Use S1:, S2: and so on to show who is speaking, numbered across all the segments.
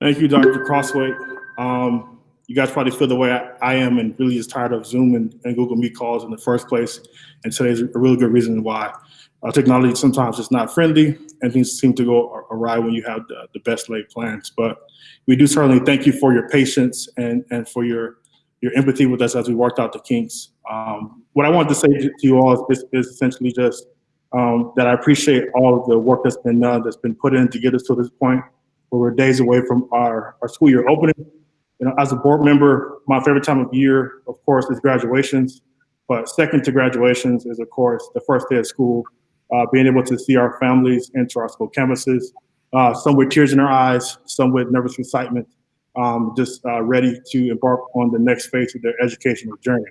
S1: Thank you, Dr. Crosthwaite. Um, you guys probably feel the way I, I am and really is tired of Zoom and, and, Google Meet calls in the first place. And today's a really good reason why. Uh, technology sometimes is not friendly and things seem to go awry when you have the, the, best laid plans. But we do certainly thank you for your patience and, and for your, your empathy with us as we worked out the kinks. Um, what I wanted to say to you all is, is essentially just um, that I appreciate all of the work that's been done, that's been put in to get us to this point where we're days away from our, our school year opening. You know, as a board member, my favorite time of year, of course, is graduations. But second to graduations is, of course, the first day of school, uh, being able to see our families enter our school campuses, uh, some with tears in their eyes, some with nervous excitement, um, just uh, ready to embark on the next phase of their educational journey.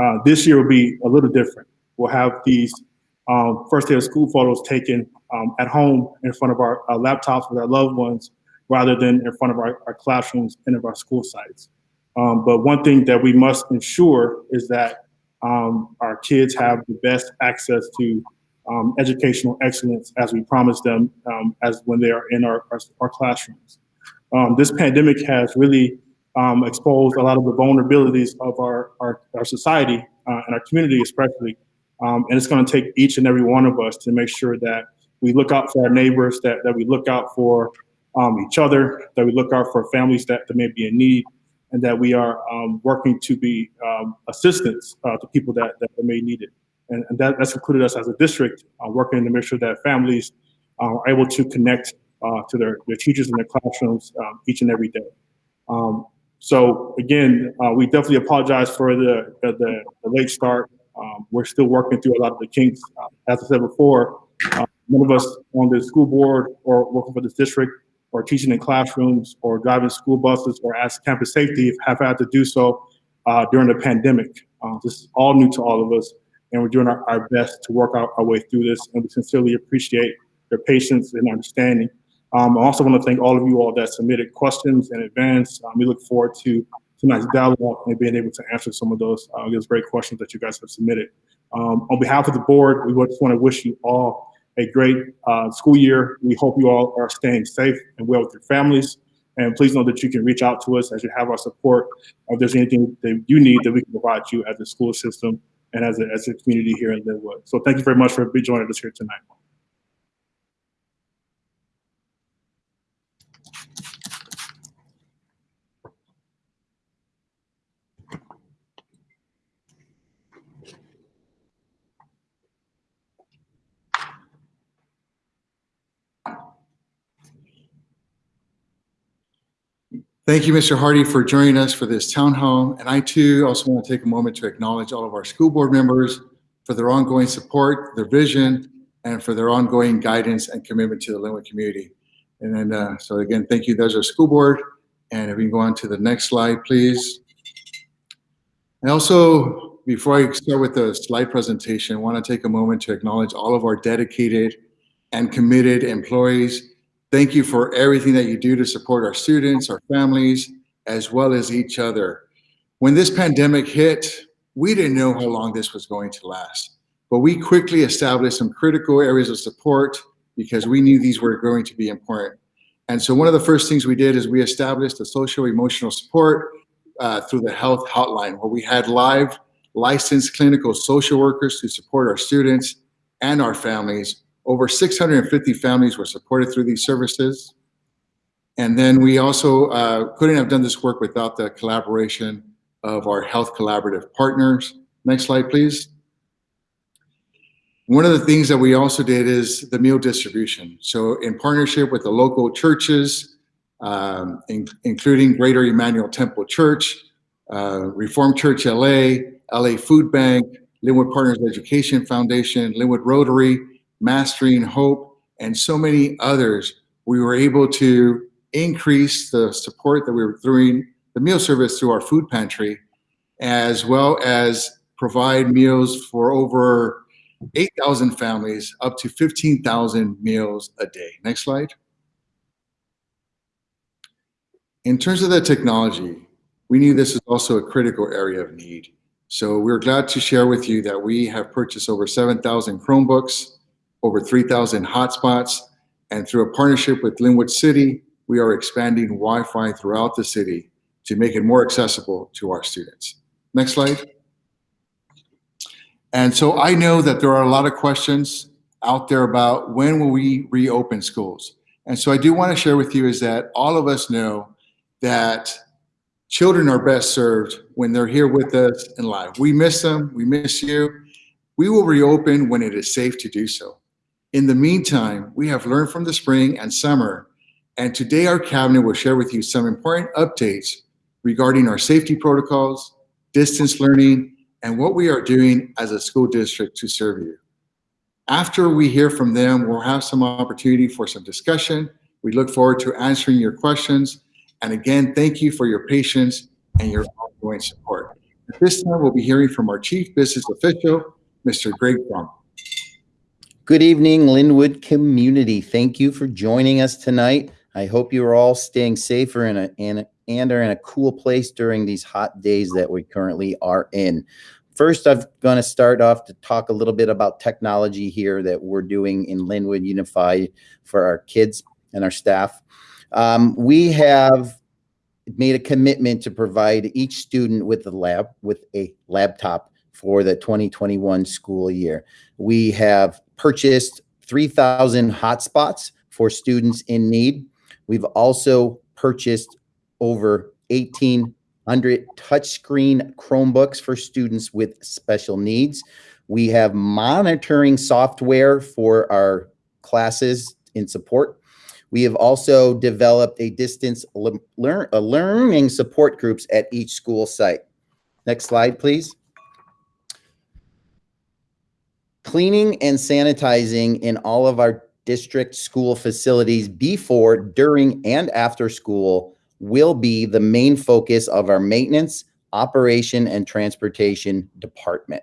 S1: Uh, this year will be a little different. We'll have these um, first day of school photos taken um, at home in front of our, our, laptops with our loved ones rather than in front of our, our classrooms and of our school sites. Um, but one thing that we must ensure is that um, our kids have the best access to um, educational excellence as we promised them um, as when they are in our, our, our classrooms. this pandemic has really exposed a lot of the vulnerabilities of our, our, our society uh, and our community especially um, and it's going to take each and every one of us to make sure that we look out for our neighbors, that, that we look out for um, each other, that we look out for families that, that may be in need, and that we are um, working to be um, assistance uh, to people that, that may need it. And, and that, that's included us as a district, uh, working to make sure that families uh, are able to connect uh, to their, their teachers in their classrooms um, each and every day. Um, so again, uh, we definitely apologize for the, the, the late start. Um, we're still working through a lot of the kinks. Uh, as I said before, uh, none of us on the school board or working for this district or teaching in classrooms or driving school buses or as campus safety have had to do so uh, during the pandemic. Uh, this is all new to all of us and we're doing our, our best to work our, our, way through this and we sincerely appreciate your patience and understanding. Um, I also want to thank all of you all that submitted questions in advance. Um, we look forward to tonight's dialogue and being able to answer some of those, uh, those great questions that you guys have submitted. Um, on behalf of the board, we just want to wish you all a great uh, school year. We hope you all are staying safe and well with your families. And please know that you can reach out to us as you have our support. If there's anything that you need that we can provide you as a school system and as a, as a community here in Lynwood. So thank you very much for joining us here tonight.
S2: Thank you, Mr. Hardy, for joining us for this town hall. And I too also want to take a moment to acknowledge all of our school board members for their ongoing support, their vision, and for their ongoing guidance and commitment to the Lynwood community. And then, uh, so again, thank you. There's our school board. And if we can go on to the next slide, please. And also, before I start with the slide presentation, I want to take a moment to acknowledge all of our dedicated and committed employees Thank you for everything that you do to support our students, our families, as well as each other. When this pandemic hit, we didn't know how long this was going to last, but we quickly established some critical areas of support because we knew these were going to be important. And so one of the first things we did is we established a social emotional support uh, through the health hotline where we had live licensed clinical social workers to support our students and our families over 650 families were supported through these services. And then we also uh, couldn't have done this work without the collaboration of our health collaborative partners. Next slide, please. One of the things that we also did is the meal distribution. So in partnership with the local churches, um, in, including Greater Emmanuel Temple Church, uh, Reformed Church LA, LA Food Bank, Lynwood Partners Education Foundation, Lynwood Rotary, Mastering Hope, and so many others, we were able to increase the support that we were doing the meal service through our food pantry, as well as provide meals for over 8,000 families, up to 15,000 meals a day. Next slide. In terms of the technology, we knew this is also a critical area of need. So we're glad to share with you that we have purchased over 7,000 Chromebooks, over 3,000 hotspots, and through a partnership with Lynwood City, we are expanding Wi-Fi throughout the city to make it more accessible to our students. Next slide. And so I know that there are a lot of questions out there about when will we reopen schools? And so I do want to share with you is that all of us know that children are best served when they're here with us in live. We miss them. We miss you. We will reopen when it is safe to do so. In the meantime, we have learned from the spring and summer, and today our cabinet will share with you some important updates regarding our safety protocols, distance learning, and what we are doing as a school district to serve you. After we hear from them, we'll have some opportunity for some discussion. We look forward to answering your questions. And again, thank you for your patience and your ongoing support. At this time, we'll be hearing from our Chief Business Official, Mr. Greg Fromm.
S3: Good evening, Lynwood community. Thank you for joining us tonight. I hope you are all staying safer and, a, and, are in a cool place during these hot days that we currently are in. First, I'm going to start off to talk a little bit about technology here that we're doing in Lynwood Unified for our kids and our staff. Um, we have made a commitment to provide each student with a lab with a laptop for the 2021 school year. We have purchased 3,000 hotspots for students in need. We've also purchased over 1,800 touchscreen Chromebooks for students with special needs. We have monitoring software for our classes in support. We have also developed a distance learn, a uh, learning support groups at each school site. Next slide, please. Cleaning and sanitizing in all of our district school facilities before, during, and after school will be the main focus of our maintenance, operation, and transportation department.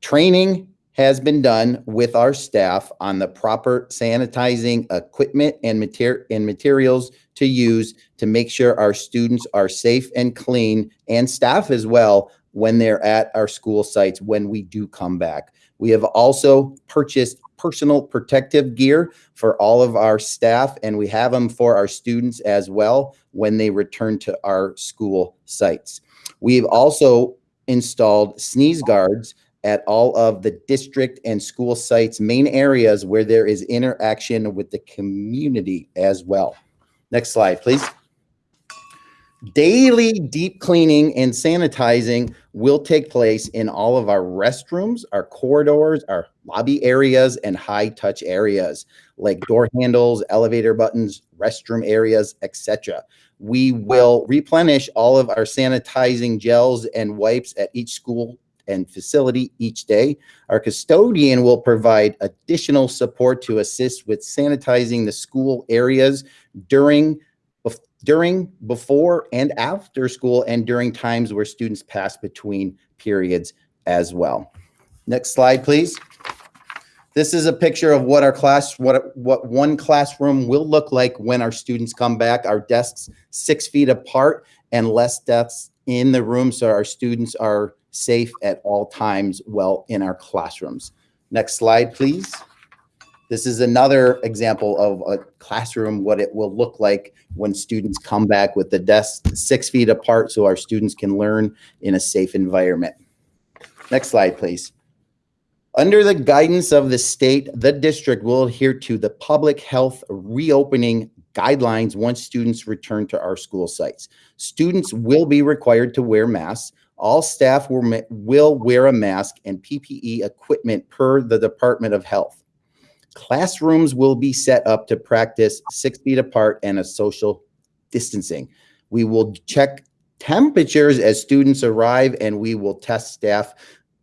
S3: Training has been done with our staff on the proper sanitizing equipment and, mater and materials to use to make sure our students are safe and clean and staff as well when they're at our school sites when we do come back. We have also purchased personal protective gear for all of our staff and we have them for our students as well when they return to our school sites. We've also installed sneeze guards at all of the district and school sites main areas where there is interaction with the community as well. Next slide, please. Daily deep cleaning and sanitizing will take place in all of our restrooms, our corridors, our lobby areas, and high touch areas like door handles, elevator buttons, restroom areas, etc. We will replenish all of our sanitizing gels and wipes at each school and facility each day. Our custodian will provide additional support to assist with sanitizing the school areas during during, before, and after school, and during times where students pass between periods as well. Next slide, please. This is a picture of what our class, what, what one classroom will look like when our students come back. Our desks six feet apart and less desks in the room so our students are safe at all times well in our classrooms. Next slide, please. This is another example of a classroom, what it will look like when students come back with the desks six feet apart so our students can learn in a safe environment. Next slide, please. Under the guidance of the state, the district will adhere to the public health reopening guidelines once students return to our school sites. Students will be required to wear masks. All staff will, will wear a mask and PPE equipment per the Department of Health. Classrooms will be set up to practice six feet apart and a social distancing. We will check temperatures as students arrive and we will test staff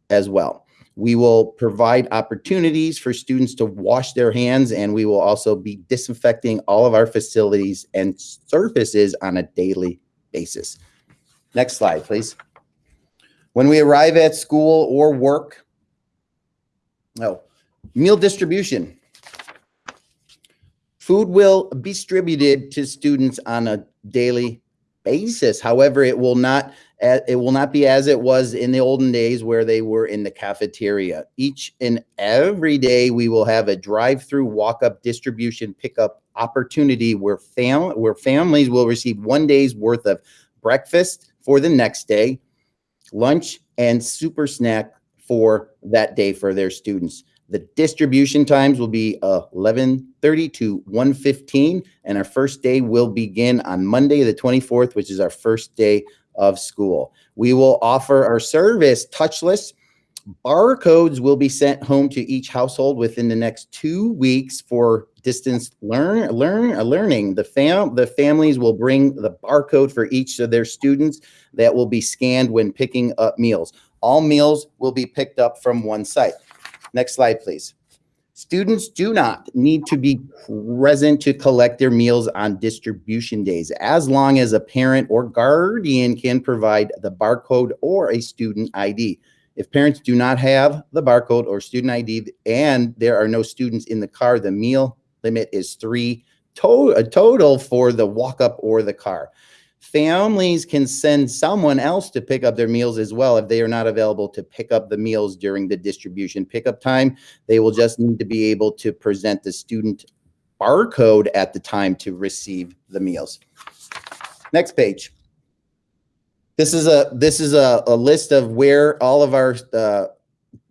S3: as well. We will provide opportunities for students to wash their hands and we will also be disinfecting all of our facilities and surfaces on a daily basis. Next slide, please. When we arrive at school or work, oh, meal distribution. Food will be distributed to students on a daily basis. However, it will not It will not be as it was in the olden days where they were in the cafeteria. Each and every day, we will have a drive-through walk-up distribution pickup opportunity where fam, where families will receive one day's worth of breakfast for the next day, lunch, and super snack for that day for their students. The distribution times will be uh, 11:30 to 1:15, and our first day will begin on Monday, the 24th, which is our first day of school. We will offer our service touchless. Barcodes will be sent home to each household within the next two weeks for distance learn learn uh, learning. The fam the families will bring the barcode for each of their students that will be scanned when picking up meals. All meals will be picked up from one site. Next slide, please. Students do not need to be present to collect their meals on distribution days, as long as a parent or guardian can provide the barcode or a student ID. If parents do not have the barcode or student ID and there are no students in the car, the meal limit is three to- a total for the walk-up or the car. Families can send someone else to pick up their meals as well if they are not available to pick up the meals during the distribution pickup time. They will just need to be able to present the student barcode at the time to receive the meals. Next page. This is a this is a, a list of where all of our uh,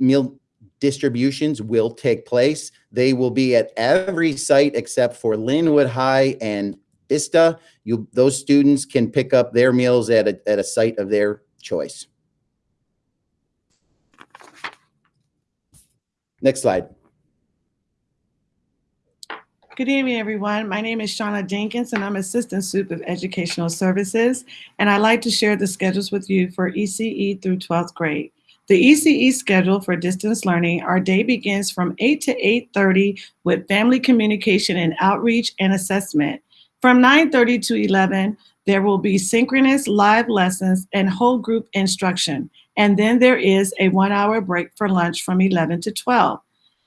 S3: meal distributions will take place. They will be at every site except for Lynwood High and Vista. You those students can pick up their meals at a, at a site of their choice. Next slide.
S4: Good evening, everyone. My name is Shauna Dinkins, and I'm Assistant Soup of Educational Services. And I'd like to share the schedules with you for ECE through 12th grade. The ECE schedule for distance learning, our day begins from 8 to 8.30 with family communication and outreach and assessment. From 9.30 to 11, there will be synchronous live lessons and whole group instruction. And then there is a one hour break for lunch from 11 to 12.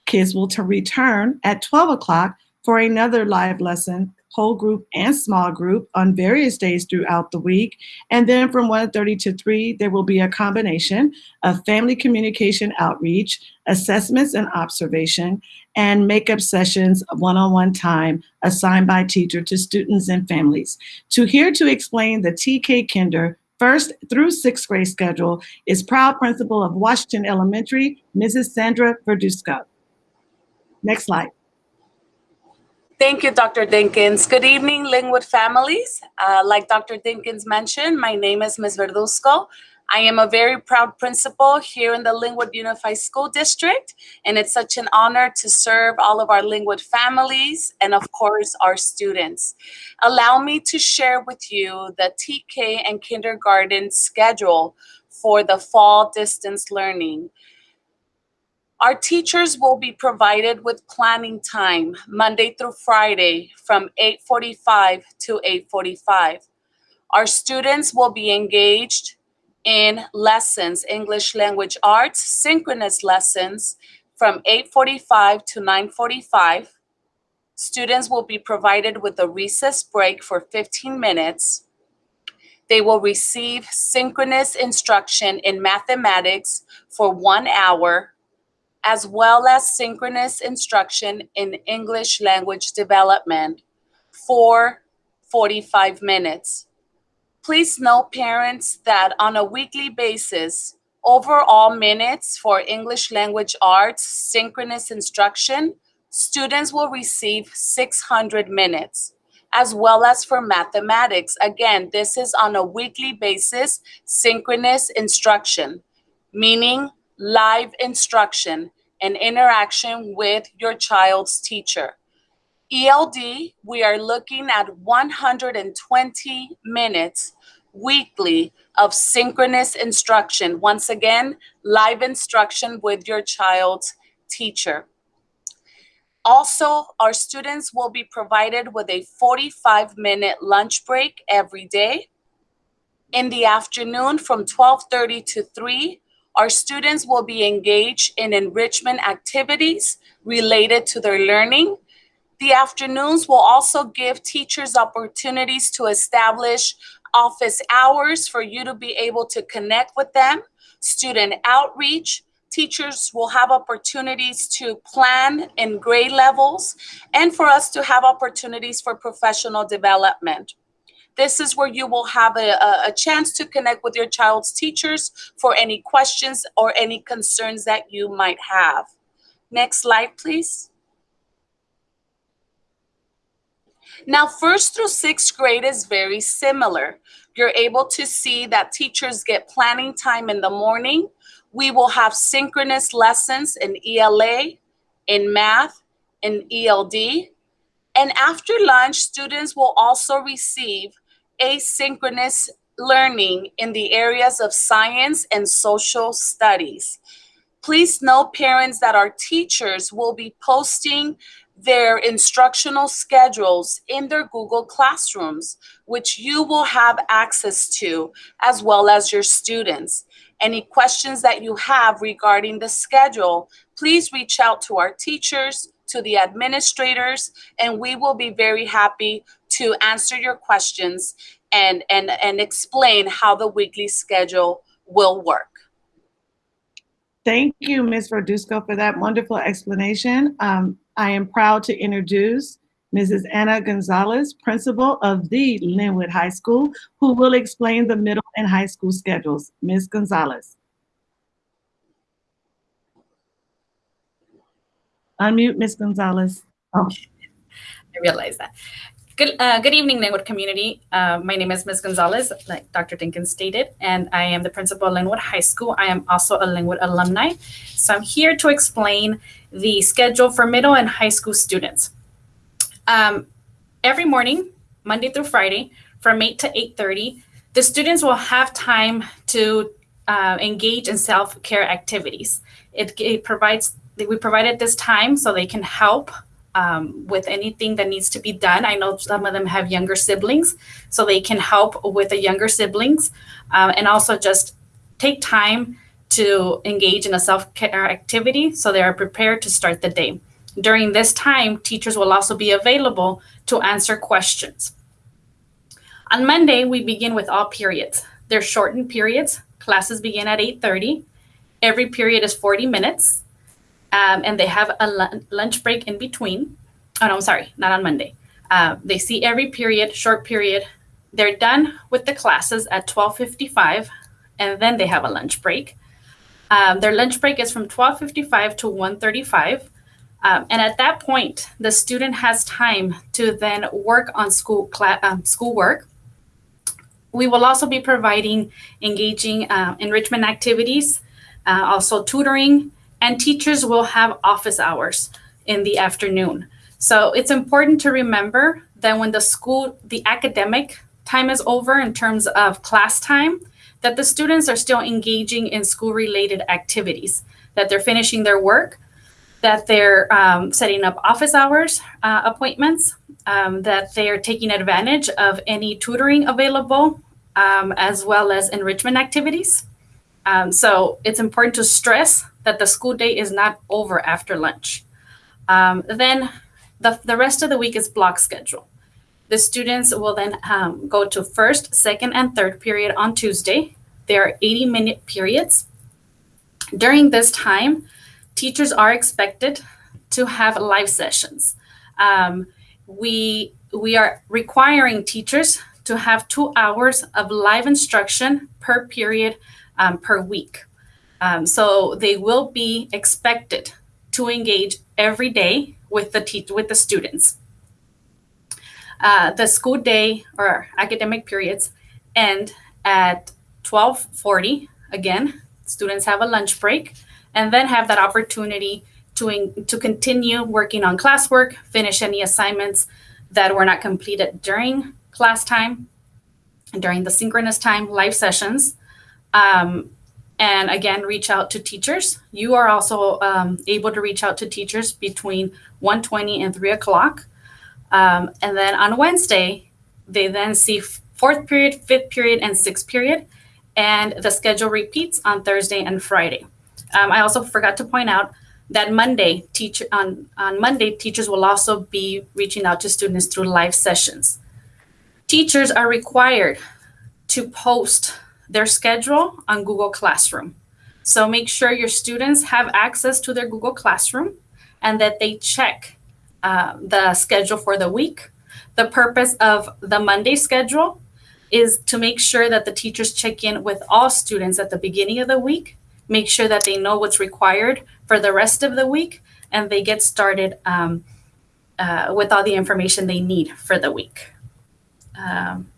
S4: Kids will return at 12 o'clock for another live lesson, whole group and small group on various days throughout the week. And then from 1.30 to 3, there will be a combination of family communication outreach, assessments and observation, and makeup sessions one-on-one time assigned by teacher to students and families. To here to explain the TK Kinder first through sixth grade schedule is proud principal of Washington Elementary, Mrs. Sandra Verduzco. Next slide.
S5: Thank you, Dr. Dinkins. Good evening, Lynwood families. Uh, like Dr. Dinkins mentioned, my name is Ms. Verduzco. I am a very proud principal here in the Lynwood Unified School District, and it's such an honor to serve all of our Lynwood families and, of course, our students. Allow me to share with you the TK and kindergarten schedule for the fall distance learning. Our teachers will be provided with planning time Monday through Friday from 8:45 to 8:45. Our students will be engaged in lessons, English language arts, synchronous lessons from 8:45 to 9:45. Students will be provided with a recess break for 15 minutes. They will receive synchronous instruction in mathematics for 1 hour as well as synchronous instruction in English language development for 45 minutes. Please note, parents, that on a weekly basis, overall minutes for English language arts synchronous instruction, students will receive 600 minutes, as well as for mathematics. Again, this is on a weekly basis, synchronous instruction, meaning live instruction and interaction with your child's teacher. ELD, we are looking at 120 minutes weekly of synchronous instruction. Once again, live instruction with your child's teacher. Also, our students will be provided with a 45 minute lunch break every day. In the afternoon from 12:30 to 3, our students will be engaged in enrichment activities related to their learning. The afternoons will also give teachers opportunities to establish office hours for you to be able to connect with them, student outreach, teachers will have opportunities to plan in grade levels, and for us to have opportunities for professional development. This is where you will have a, a, chance to connect with your child's teachers for any questions or any concerns that you might have. Next slide, please. Now, first through sixth grade is very similar. You're able to see that teachers get planning time in the morning. We will have synchronous lessons in ELA, in math, in ELD. And after lunch, students will also receive asynchronous learning in the areas of science and social studies. Please note, parents, that our teachers will be posting their instructional schedules in their Google Classrooms, which you will have access to, as well as your students. Any questions that you have regarding the schedule, please reach out to our teachers, to the administrators, and we will be very happy to answer your questions and, and, and explain how the weekly schedule will work.
S4: Thank you, Ms. Verduzco, for that wonderful explanation. Um, I am proud to introduce Mrs. Anna Gonzalez, principal of the Lynwood High School, who will explain the middle and high school schedules. Ms. Gonzalez. Unmute, Ms. Gonzalez. Oh,
S6: I realize that. Good, uh, good evening, Lynwood community. Uh, my name is Ms. Gonzalez, like Dr. Dinkins stated, and I am the principal of Lynwood High School. I am also a Lynwood alumni. So I'm here to explain the schedule for middle and high school students. Um, every morning, Monday through Friday, from 8 to 8.30, the students will have time to uh, engage in self-care activities. It, it provides, we provided this time so they can help um, with anything that needs to be done. I know some of them have younger siblings, so they can help with the younger siblings um, and also just take time to engage in a self-care activity so they are prepared to start the day. During this time, teachers will also be available to answer questions. On Monday, we begin with all periods. They're shortened periods. Classes begin at 8.30. Every period is 40 minutes. Um, and they have a lunch break in between. Oh, no, I'm sorry, not on Monday. Uh, they see every period, short period. They're done with the classes at 12.55, and then they have a lunch break. Um, their lunch break is from 12.55 to 1.35. Um, and at that point, the student has time to then work on school um, schoolwork. We will also be providing engaging uh, enrichment activities, uh, also tutoring, and teachers will have office hours in the afternoon. So it's important to remember that when the school, the academic time is over in terms of class time, that the students are still engaging in school-related activities, that they're finishing their work, that they're um, setting up office hours uh, appointments, um, that they're taking advantage of any tutoring available, um, as well as enrichment activities. Um, so it's important to stress that the school day is not over after lunch. Um, then the, the rest of the week is block schedule. The students will then um, go to first, second, and third period on Tuesday. There are 80 minute periods. During this time, teachers are expected to have live sessions. Um, we, we are requiring teachers to have two hours of live instruction per period um, per week. Um, so they will be expected to engage every day with the teach with the students. Uh, the school day or academic periods end at 12:40. Again, students have a lunch break and then have that opportunity to, in, to continue working on classwork, finish any assignments that were not completed during class time, and during the synchronous time, live sessions. Um, and again, reach out to teachers. You are also um, able to reach out to teachers between 1.20 and 3 o'clock. Um, and then on Wednesday, they then see fourth period, fifth period, and sixth period. And the schedule repeats on Thursday and Friday. Um, I also forgot to point out that Monday, teacher on, on Monday, teachers will also be reaching out to students through live sessions. Teachers are required to post their schedule on Google Classroom. So make sure your students have access to their Google Classroom and that they check uh, the schedule for the week. The purpose of the Monday schedule is to make sure that the teachers check in with all students at the beginning of the week, make sure that they know what's required for the rest of the week, and they get started um, uh, with all the information they need for the week. Um,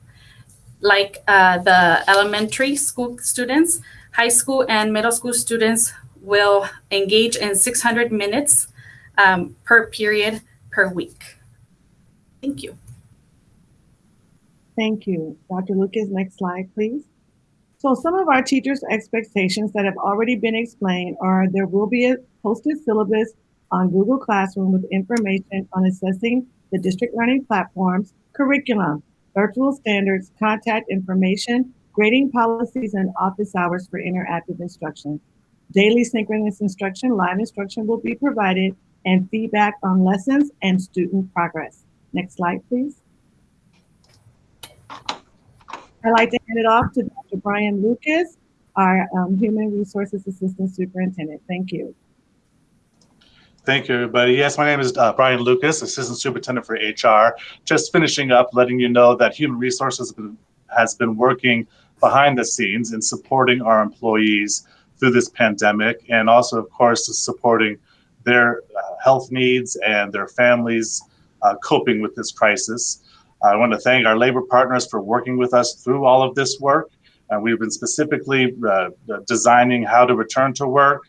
S6: like uh, the elementary school students, high school and middle school students will engage in 600 minutes um, per period per week. Thank you.
S4: Thank you. Dr. Lucas, next slide, please. So some of our teachers' expectations that have already been explained are there will be a posted syllabus on Google Classroom with information on assessing the district learning platforms, curriculum, virtual standards, contact information, grading policies, and office hours for interactive instruction. Daily synchronous instruction, live instruction will be provided, and feedback on lessons and student progress. Next slide, please. I'd like to hand it off to Dr. Brian Lucas, our um, Human Resources Assistant Superintendent. Thank you.
S7: Thank you, everybody. Yes, my name is uh, Brian Lucas, Assistant Superintendent for HR. Just finishing up, letting you know that Human Resources has been working behind the scenes in supporting our employees through this pandemic and also, of course, supporting their uh, health needs and their families uh, coping with this crisis. I want to thank our labor partners for working with us through all of this work. And we've been specifically uh, designing how to return to work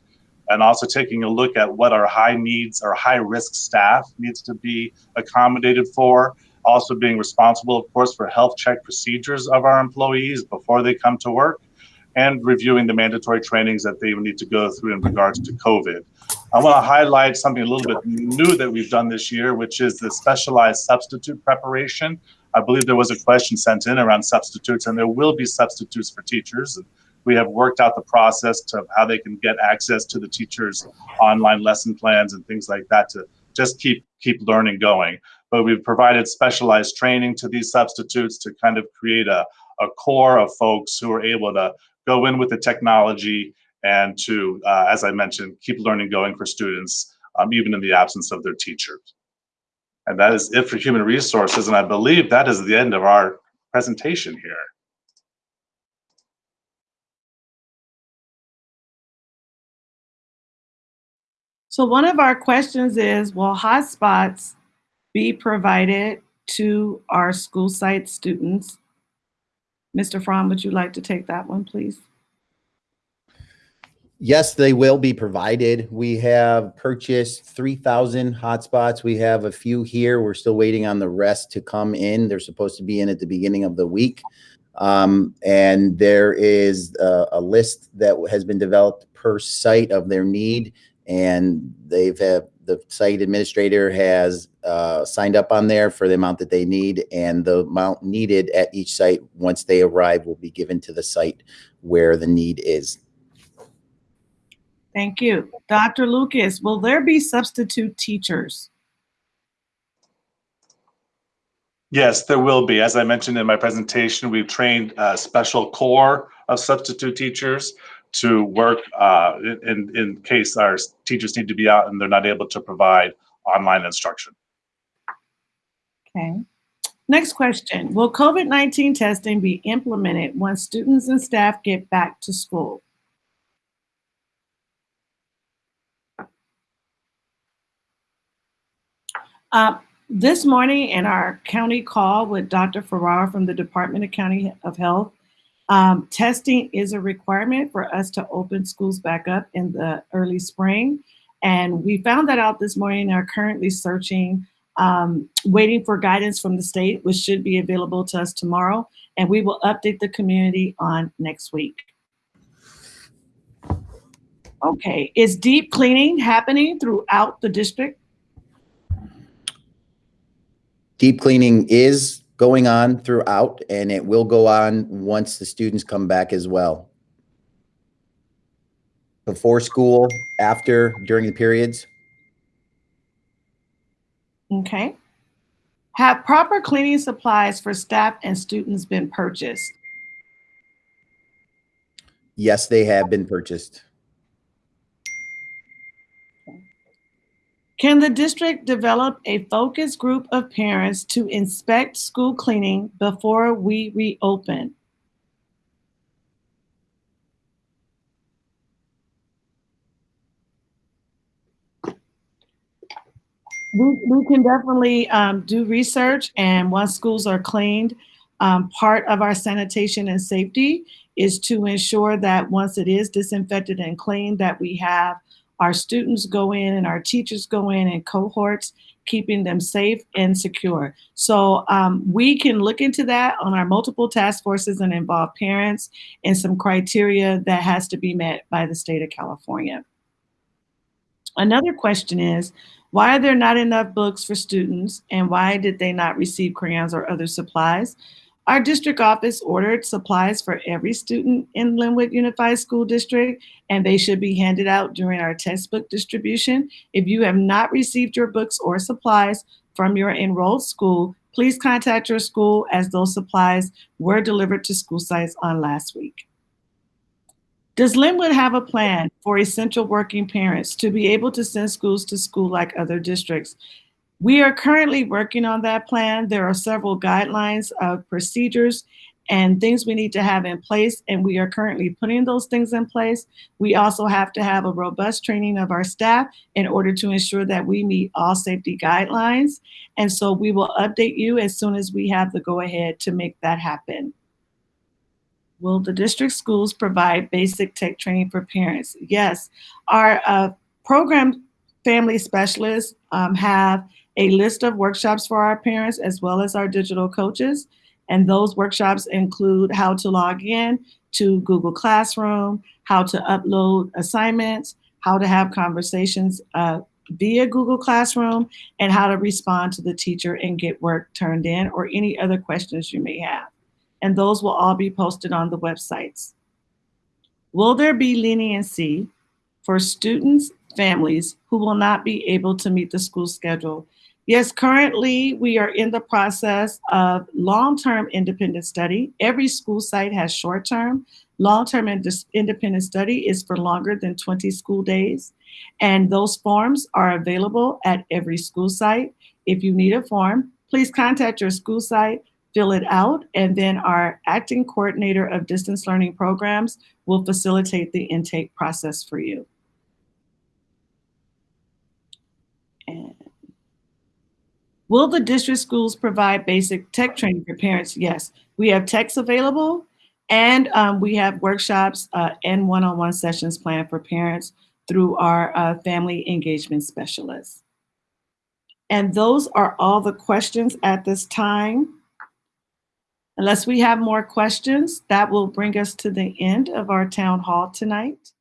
S7: and also taking a look at what our high needs, our high risk staff needs to be accommodated for. Also being responsible, of course, for health check procedures of our employees before they come to work and reviewing the mandatory trainings that they need to go through in regards to COVID. I want to highlight something a little bit new that we've done this year, which is the specialized substitute preparation. I believe there was a question sent in around substitutes, and there will be substitutes for teachers. We have worked out the process to how they can get access to the teachers' online lesson plans and things like that to just keep keep learning going. But we've provided specialized training to these substitutes to kind of create a, a core of folks who are able to go in with the technology and to, uh, as I mentioned, keep learning going for students, um, even in the absence of their teachers. And that is it for human resources. And I believe that is the end of our presentation here.
S4: So one of our questions is, will hotspots be provided to our school site students? Mr. Fromm, would you like to take that one, please?
S3: Yes, they will be provided. We have purchased 3,000 hotspots. We have a few here. We're still waiting on the rest to come in. They're supposed to be in at the beginning of the week. Um, and there is a, a, list that has been developed per site of their need. And they've have the site administrator has uh, signed up on there for the amount that they need. And the amount needed at each site, once they arrive, will be given to the site where the need is.
S4: Thank you. Dr. Lucas, will there be substitute teachers?
S7: Yes, there will be. As I mentioned in my presentation, we've trained a special core of substitute teachers to work uh, in, in case our teachers need to be out and they're not able to provide online instruction.
S4: Okay. Next question. Will COVID-19 testing be implemented once students and staff get back to school? Uh, this morning in our county call with Dr. Ferrer from the Department of County of Health, um, testing is a requirement for us to open schools back up in the early spring. And we found that out this morning and are currently searching, um, waiting for guidance from the state, which should be available to us tomorrow. And we will update the community on next week. Okay, is deep cleaning happening throughout the district?
S3: Deep cleaning is going on throughout and it will go on once the students come back as well. Before school, after, during the periods.
S4: Okay. Have proper cleaning supplies for staff and students been purchased?
S3: Yes, they have been purchased.
S4: Can the district develop a focus group of parents to inspect school cleaning before we reopen? We, we can definitely um, do research and once schools are cleaned, um, part of our sanitation and safety is to ensure that once it is disinfected and cleaned that we have our students go in and our teachers go in in cohorts, keeping them safe and secure. So um, we can look into that on our multiple task forces and involve parents and some criteria that has to be met by the state of California. Another question is, why are there not enough books for students and why did they not receive crayons or other supplies? Our district office ordered supplies for every student in Lynwood Unified School District, and they should be handed out during our textbook distribution. If you have not received your books or supplies from your enrolled school, please contact your school as those supplies were delivered to school sites on last week. Does Lynwood have a plan for essential working parents to be able to send schools to school like other districts? We are currently working on that plan. There are several guidelines of procedures and things we need to have in place, and we are currently putting those things in place. We also have to have a robust training of our staff in order to ensure that we meet all safety guidelines. And so we will update you as soon as we have the go ahead to make that happen. Will the district schools provide basic tech training for parents? Yes. Our uh, program family specialists um, have a list of workshops for our parents as well as our digital coaches. And those workshops include how to log in to Google Classroom, how to upload assignments, how to have conversations uh, via Google Classroom, and how to respond to the teacher and get work turned in or any other questions you may have. And those will all be posted on the websites. Will there be leniency for students, families who will not be able to meet the school schedule Yes, currently we are in the process of long-term independent study. Every school site has short-term. Long-term independent study is for longer than 20 school days. And those forms are available at every school site. If you need a form, please contact your school site, fill it out, and then our acting coordinator of distance learning programs will facilitate the intake process for you. Will the district schools provide basic tech training for parents? Yes, we have techs available and um, we have workshops uh, and one-on-one sessions planned for parents through our uh, family engagement specialists. And those are all the questions at this time. Unless we have more questions, that will bring us to the end of our town hall tonight.